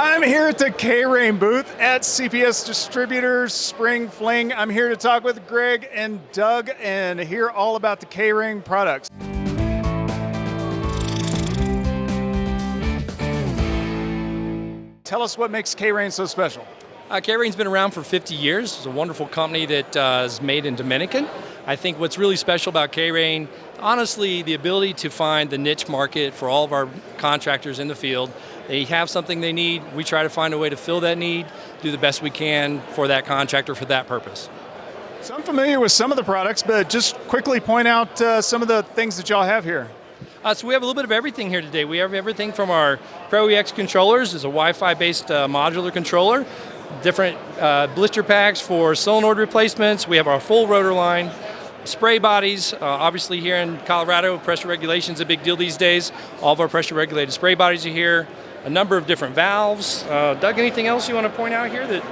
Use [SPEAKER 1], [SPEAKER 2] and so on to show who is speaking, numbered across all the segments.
[SPEAKER 1] I'm here at the K-Rain booth at CPS Distributors Spring Fling. I'm here to talk with Greg and Doug and hear all about the K-Rain products. Tell us what makes K-Rain so special.
[SPEAKER 2] Uh, K-Rain's been around for 50 years. It's a wonderful company that uh, is made in Dominican. I think what's really special about K-Rain, honestly, the ability to find the niche market for all of our contractors in the field they have something they need, we try to find a way to fill that need, do the best we can for that contractor for that purpose.
[SPEAKER 1] So I'm familiar with some of the products, but just quickly point out uh, some of the things that y'all have here.
[SPEAKER 2] Uh, so we have a little bit of everything here today. We have everything from our Pro EX controllers, it's a Wi-Fi based uh, modular controller, different uh, blister packs for solenoid replacements. We have our full rotor line, spray bodies, uh, obviously here in Colorado, pressure regulation is a big deal these days. All of our pressure regulated spray bodies are here a number of different valves. Uh, Doug, anything else you want to point out here that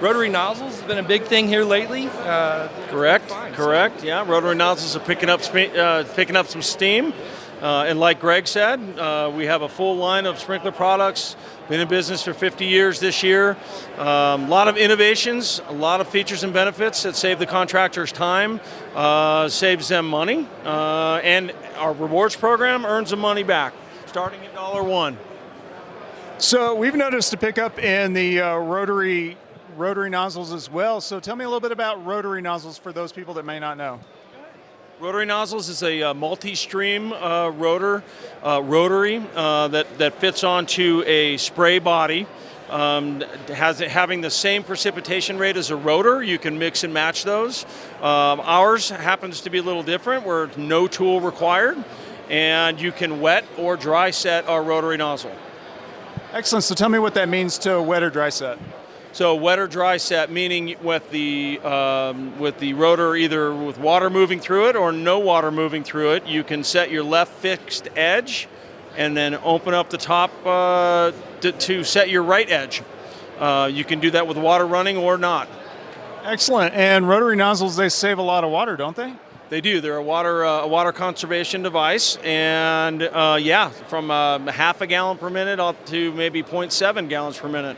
[SPEAKER 2] rotary nozzles has been a big thing here lately? Uh,
[SPEAKER 3] correct, fine, correct, so. yeah. Rotary nozzles are picking up, uh, picking up some steam. Uh, and like Greg said, uh, we have a full line of sprinkler products, been in business for 50 years this year. A um, lot of innovations, a lot of features and benefits that save the contractors time, uh, saves them money, uh, and our rewards program earns them money back, starting at dollar one.
[SPEAKER 1] So we've noticed a pickup in the uh, rotary rotary nozzles as well. So tell me a little bit about rotary nozzles for those people that may not know.
[SPEAKER 3] Rotary nozzles is a uh, multi-stream uh, rotor, uh, rotary uh, that, that fits onto a spray body. Um, has having the same precipitation rate as a rotor, you can mix and match those. Um, ours happens to be a little different, where no tool required, and you can wet or dry set our rotary nozzle.
[SPEAKER 1] Excellent. So tell me what that means to wet or dry set.
[SPEAKER 3] So wet or dry set, meaning with the um, with the rotor either with water moving through it or no water moving through it, you can set your left fixed edge, and then open up the top uh, to, to, set your right edge. Uh, you can do that with water running or not.
[SPEAKER 1] Excellent. And rotary nozzles, they save a lot of water, don't they?
[SPEAKER 3] They do. They're a water uh, a water conservation device, and uh, yeah, from uh, half a gallon per minute up to maybe 0.7 gallons per minute.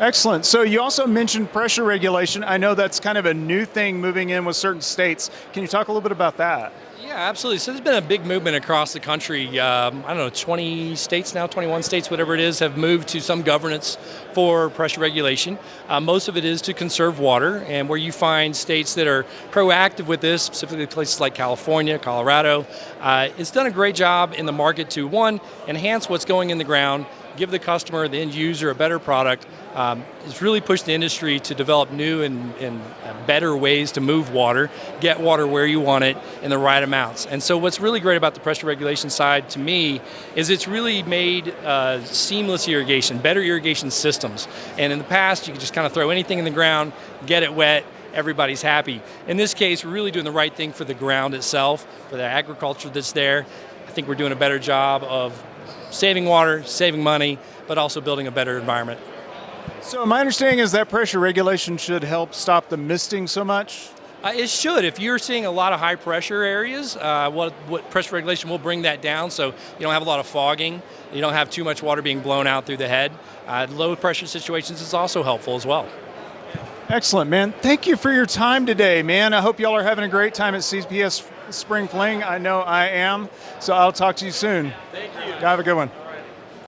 [SPEAKER 1] Excellent. So you also mentioned pressure regulation. I know that's kind of a new thing moving in with certain states. Can you talk a little bit about that?
[SPEAKER 2] Yeah, absolutely. So there's been a big movement across the country. Um, I don't know, 20 states now, 21 states, whatever it is, have moved to some governance for pressure regulation. Uh, most of it is to conserve water, and where you find states that are proactive with this, specifically places like California, Colorado, uh, it's done a great job in the market to, one, enhance what's going in the ground, give the customer, the end user, a better product. Um, it's really pushed the industry to develop new and, and, better ways to move water, get water where you want it in the right amounts. And so what's really great about the pressure regulation side to me is it's really made uh, seamless irrigation, better irrigation systems. And in the past, you could just kind of throw anything in the ground, get it wet, everybody's happy. In this case, we're really doing the right thing for the ground itself, for the agriculture that's there. I think we're doing a better job of saving water, saving money, but also building a better environment.
[SPEAKER 1] So my understanding is that pressure regulation should help stop the misting so much?
[SPEAKER 2] Uh, it should. If you're seeing a lot of high pressure areas, uh, what, what, pressure regulation will bring that down so you don't have a lot of fogging, you don't have too much water being blown out through the head. Uh, low pressure situations is also helpful as well.
[SPEAKER 1] Excellent, man. Thank you for your time today, man. I hope y'all are having a great time at CPS Spring Fling. I know I am. So I'll talk to you soon.
[SPEAKER 3] Thank.
[SPEAKER 1] Have a good one.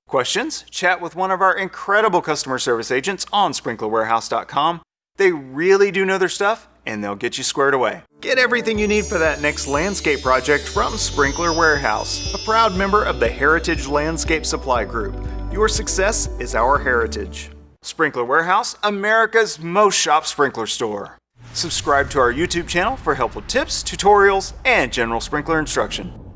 [SPEAKER 1] Questions? Chat with one of our incredible customer service agents on sprinklerwarehouse.com. They really do know their stuff and they'll get you squared away. Get everything you need for that next landscape project from Sprinkler Warehouse, a proud member of the Heritage Landscape Supply Group. Your success is our heritage. Sprinkler Warehouse, America's most shop sprinkler store. Subscribe to our YouTube channel for helpful tips, tutorials, and general sprinkler instruction.